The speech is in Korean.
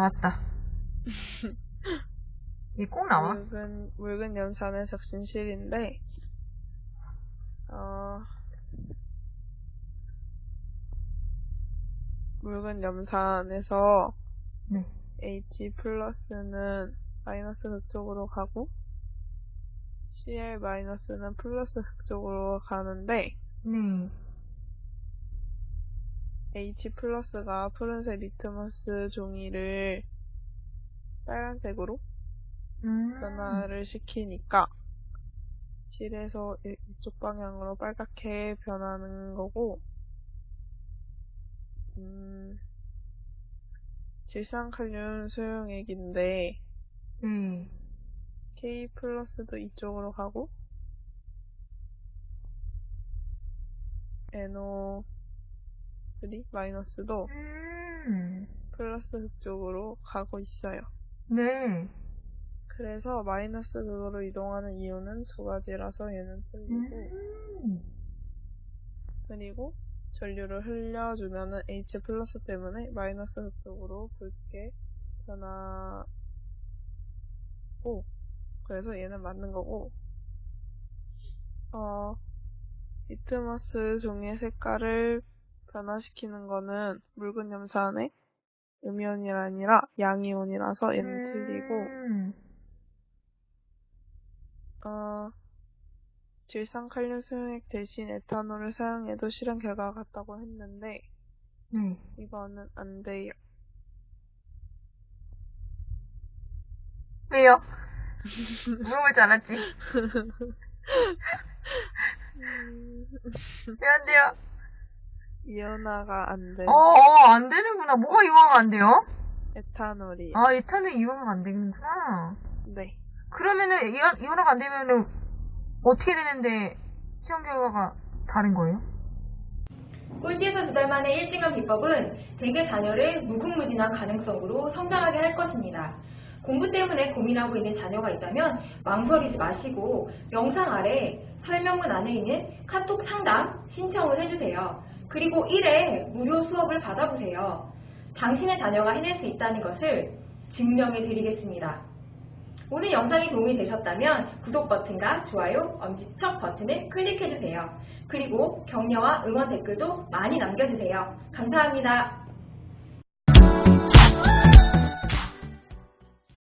나왔다. 이게 꼭 나와? 묽은, 묽은 염산의 적신실인데, 어, 묽은 염산에서 네. H 플러스는 마이너스 극쪽으로 가고, Cl 마이너스는 플러스 극쪽으로 가는데, 네. H 플러스가 푸른색 리트머스 종이를 빨간색으로 음. 변화를 시키니까 실에서 이- 이쪽 방향으로 빨갛게 변하는 거고 음, 질산칼륨 수용액인데 네. K 플러스도 이쪽으로 가고 NO3 마이너스도 음. 플러스 극쪽으로 가고 있어요. 네. 그래서 마이너스 극으로 이동하는 이유는 두 가지라서 얘는 틀리고 음. 그리고 전류를 흘려주면은 H 플러스 때문에 마이너스 극쪽으로 붉게 변하고 그래서 얘는 맞는 거고 어 리트머스 종이의 색깔을 변화시키는 거는 묽은 염산의 음이온이 아니라 양이온이라서 얘는 틀리고 음. 어, 질산칼륨 수용액 대신 에탄올을 사용해도 실험 결과가 같다고 했는데 네. 이거는 안 돼요. 왜요? 물어볼 줄 알았지. 왜 안 돼요? 이온화가 안 돼. 어, 어, 안 되는구나. 뭐가 이용하면 안 돼요? 에탄올이. 아, 에탄올 이용하면 안 되는구나. 네. 그러면은, 이온, 이온화가 안 되면은, 어떻게 되는데, 시험 결과가 다른 거예요? 꼴찌에서 두 달 만에 1등한 비법은 대개 자녀를 무궁무진한 가능성으로 성장하게 할 것입니다. 공부 때문에 고민하고 있는 자녀가 있다면 망설이지 마시고 영상 아래 설명문 안에 있는 카톡 상담 신청을 해주세요. 그리고 1회 무료 수업을 받아보세요. 당신의 자녀가 해낼 수 있다는 것을 증명해 드리겠습니다. 오늘 영상이 도움이 되셨다면 구독 버튼과 좋아요, 엄지척 버튼을 클릭해주세요. 그리고 격려와 응원 댓글도 많이 남겨주세요. 감사합니다.